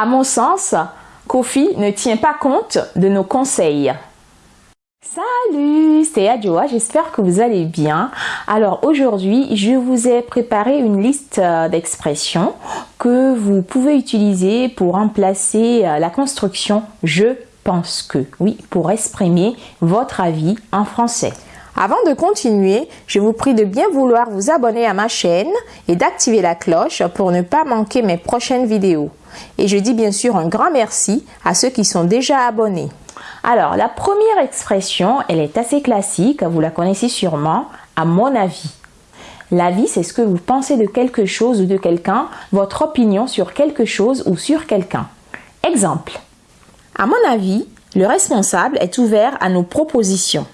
À mon sens, Kofi ne tient pas compte de nos conseils. Salut, c'est Adjoa, j'espère que vous allez bien. Alors aujourd'hui, je vous ai préparé une liste euh, d'expressions que vous pouvez utiliser pour remplacer euh, la construction je pense que, oui, pour exprimer votre avis en français. Avant de continuer, je vous prie de bien vouloir vous abonner à ma chaîne et d'activer la cloche pour ne pas manquer mes prochaines vidéos. Et je dis bien sûr un grand merci à ceux qui sont déjà abonnés. Alors, la première expression, elle est assez classique, vous la connaissez sûrement, à mon avis. L'avis, c'est ce que vous pensez de quelque chose ou de quelqu'un, votre opinion sur quelque chose ou sur quelqu'un. Exemple. À mon avis, le responsable est ouvert à nos propositions.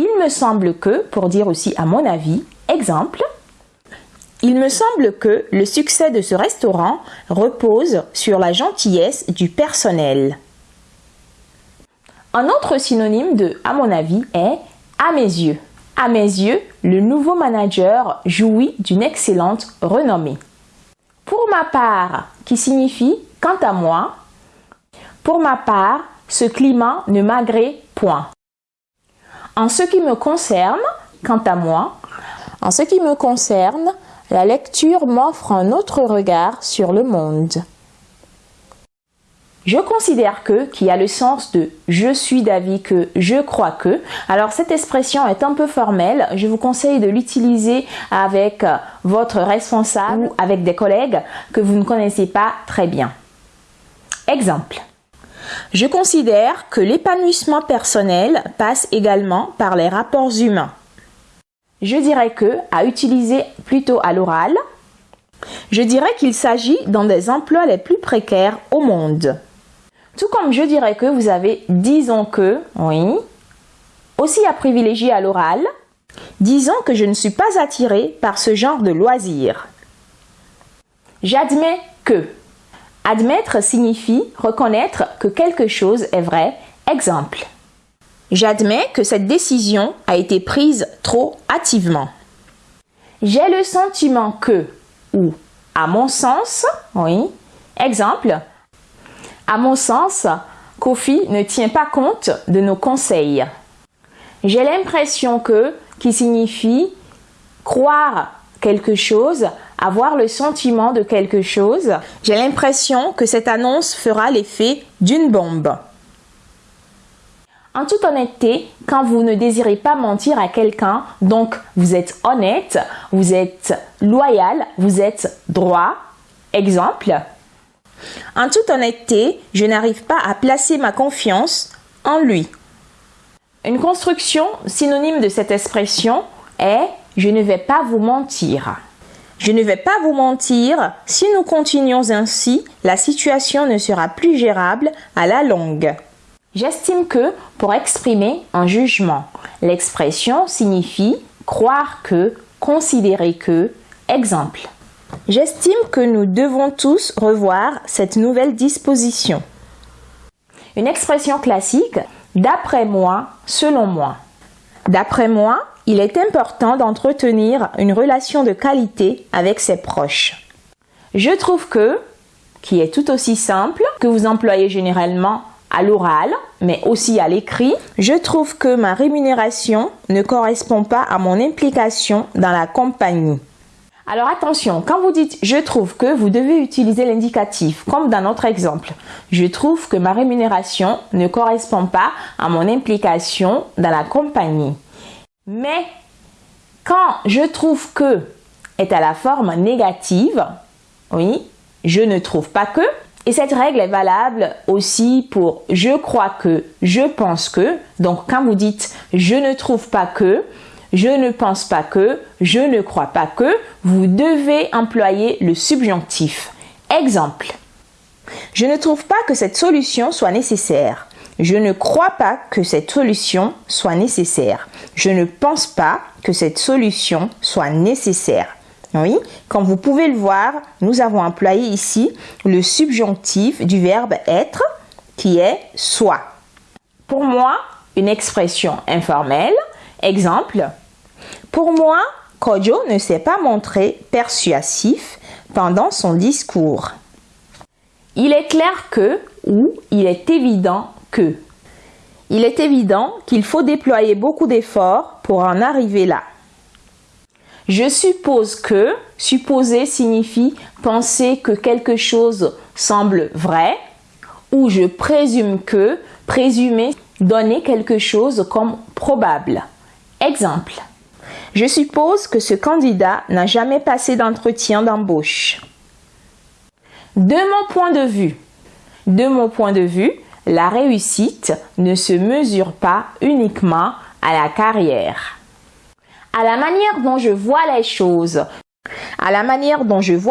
Il me semble que, pour dire aussi à mon avis, exemple, il me semble que le succès de ce restaurant repose sur la gentillesse du personnel. Un autre synonyme de à mon avis est à mes yeux. À mes yeux, le nouveau manager jouit d'une excellente renommée. Pour ma part, qui signifie quant à moi, pour ma part, ce climat ne m'agrée point. En ce qui me concerne, quant à moi, en ce qui me concerne, la lecture m'offre un autre regard sur le monde. Je considère que, qui a le sens de je suis d'avis que, je crois que. Alors cette expression est un peu formelle. Je vous conseille de l'utiliser avec votre responsable ou avec des collègues que vous ne connaissez pas très bien. Exemple. Je considère que l'épanouissement personnel passe également par les rapports humains. Je dirais que, à utiliser plutôt à l'oral, je dirais qu'il s'agit dans des emplois les plus précaires au monde. Tout comme je dirais que vous avez disons que, oui, aussi à privilégier à l'oral, disons que je ne suis pas attiré par ce genre de loisir. J'admets que. Admettre signifie reconnaître que quelque chose est vrai. Exemple. J'admets que cette décision a été prise trop hâtivement. J'ai le sentiment que ou à mon sens, oui. Exemple. À mon sens, Kofi ne tient pas compte de nos conseils. J'ai l'impression que qui signifie croire quelque chose, avoir le sentiment de quelque chose. J'ai l'impression que cette annonce fera l'effet d'une bombe. En toute honnêteté, quand vous ne désirez pas mentir à quelqu'un, donc vous êtes honnête, vous êtes loyal, vous êtes droit. Exemple. En toute honnêteté, je n'arrive pas à placer ma confiance en lui. Une construction synonyme de cette expression est je ne vais pas vous mentir. Je ne vais pas vous mentir, si nous continuons ainsi, la situation ne sera plus gérable à la longue. J'estime que pour exprimer un jugement, l'expression signifie croire que, considérer que, exemple. J'estime que nous devons tous revoir cette nouvelle disposition. Une expression classique, d'après moi, selon moi. D'après moi, il est important d'entretenir une relation de qualité avec ses proches. Je trouve que, qui est tout aussi simple, que vous employez généralement à l'oral, mais aussi à l'écrit, je trouve que ma rémunération ne correspond pas à mon implication dans la compagnie. Alors attention, quand vous dites je trouve que, vous devez utiliser l'indicatif, comme dans notre exemple. Je trouve que ma rémunération ne correspond pas à mon implication dans la compagnie. Mais quand je trouve que est à la forme négative, oui, je ne trouve pas que, et cette règle est valable aussi pour je crois que, je pense que. Donc quand vous dites je ne trouve pas que, je ne pense pas que, je ne crois pas que, vous devez employer le subjonctif. Exemple. Je ne trouve pas que cette solution soit nécessaire. Je ne crois pas que cette solution soit nécessaire. Je ne pense pas que cette solution soit nécessaire. Oui, comme vous pouvez le voir, nous avons employé ici le subjonctif du verbe être qui est soit. Pour moi, une expression informelle Exemple, pour moi, Kojo ne s'est pas montré persuasif pendant son discours. Il est clair que ou il est évident que. Il est évident qu'il faut déployer beaucoup d'efforts pour en arriver là. Je suppose que, supposer signifie penser que quelque chose semble vrai, ou je présume que, présumer, donner quelque chose comme probable. Exemple. Je suppose que ce candidat n'a jamais passé d'entretien d'embauche. De mon point de vue, de mon point de vue, la réussite ne se mesure pas uniquement à la carrière. À la manière dont je vois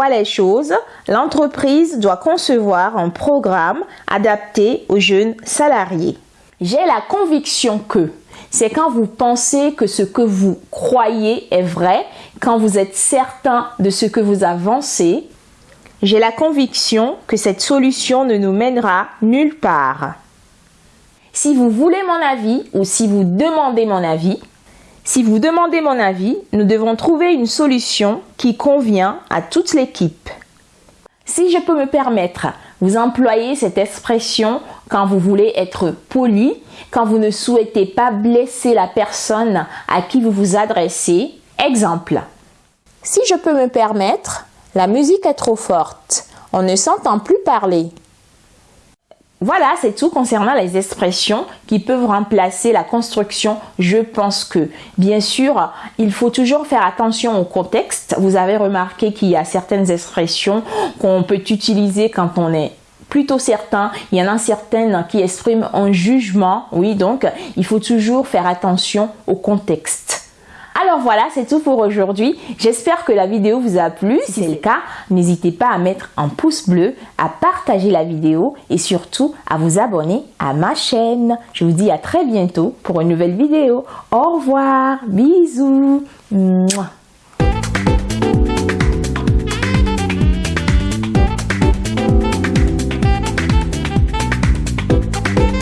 les choses, l'entreprise doit concevoir un programme adapté aux jeunes salariés. J'ai la conviction que c'est quand vous pensez que ce que vous croyez est vrai, quand vous êtes certain de ce que vous avancez. J'ai la conviction que cette solution ne nous mènera nulle part. Si vous voulez mon avis ou si vous demandez mon avis, si vous demandez mon avis, nous devons trouver une solution qui convient à toute l'équipe. Si je peux me permettre, vous employez cette expression quand vous voulez être poli, quand vous ne souhaitez pas blesser la personne à qui vous vous adressez. Exemple. Si je peux me permettre, la musique est trop forte. On ne s'entend plus parler. Voilà, c'est tout concernant les expressions qui peuvent remplacer la construction je pense que. Bien sûr, il faut toujours faire attention au contexte. Vous avez remarqué qu'il y a certaines expressions qu'on peut utiliser quand on est plutôt certain. Il y en a certaines qui expriment un jugement. Oui, donc il faut toujours faire attention au contexte. Alors voilà, c'est tout pour aujourd'hui. J'espère que la vidéo vous a plu. Si c'est le cas, n'hésitez pas à mettre un pouce bleu, à partager la vidéo et surtout à vous abonner à ma chaîne. Je vous dis à très bientôt pour une nouvelle vidéo. Au revoir, bisous.